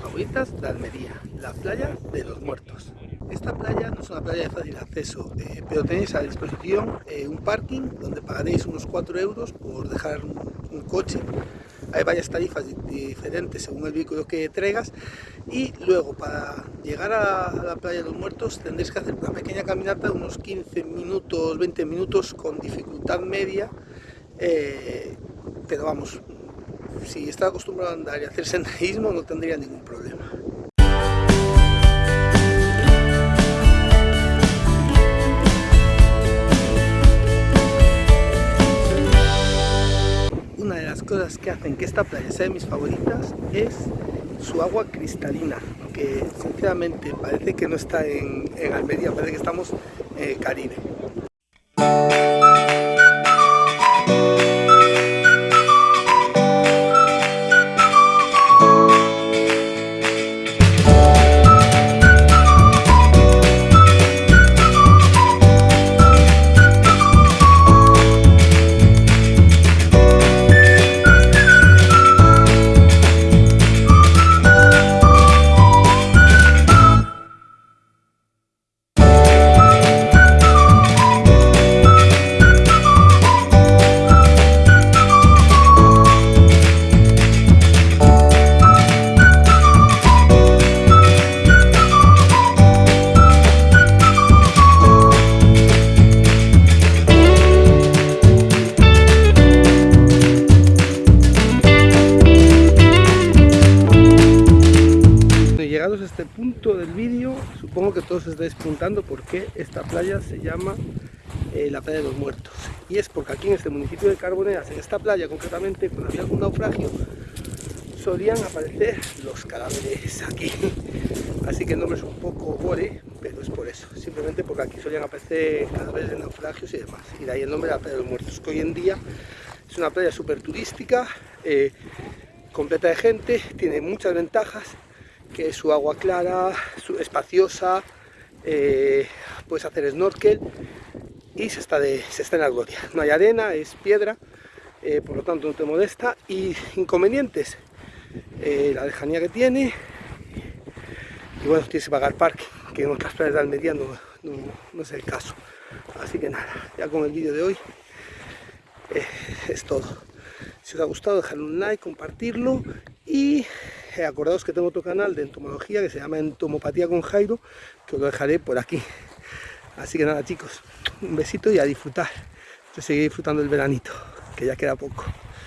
favoritas de Almería, la playa de los muertos. Esta playa no es una playa de fácil acceso, eh, pero tenéis a disposición eh, un parking donde pagaréis unos 4 euros por dejar un, coche. Hay varias tarifas diferentes según el vehículo que traigas y luego para llegar a la playa de los muertos tendréis que hacer una pequeña caminata de unos 15 minutos, 20 minutos con dificultad media, eh, pero vamos, si está acostumbrado a andar y hacer senderismo no tendría ningún problema. Una de las cosas que hacen que esta playa sea de mis favoritas es su agua cristalina, que sinceramente parece que no está en, Almería, parece que estamos en el Caribe. Este punto del vídeo, supongo que todos estáis preguntando por qué esta playa se llama eh, la playa de los muertos. Y es porque aquí en este municipio de Carboneras, en esta playa concretamente, cuando había algún naufragio, solían aparecer los cadáveres aquí. Así que el nombre es un poco gore, pero es por eso. Simplemente porque aquí solían aparecer cadáveres de naufragios y demás. Y de ahí el nombre de la playa de los muertos, que hoy en día es una playa súper turística, eh, completa de gente, tiene muchas ventajas que es su agua clara, su, espaciosa, eh, puedes hacer snorkel y se está, se está en la gloria. No hay arena, es piedra, eh, por lo tanto no te molesta. Y inconvenientes, eh, la lejanía que tiene, y bueno, tienes que pagar parque, que en otras playas de Almería no, no, es el caso. Así que nada, ya con el vídeo de hoy es todo. Si os ha gustado, dejadle un like, compartirlo y eh, acordaos que tengo otro canal de entomología que se llama Entomopatía con Jairo, que os lo dejaré por aquí. Así que nada chicos, un besito y a disfrutar. Yo seguiré disfrutando el veranito, que ya queda poco.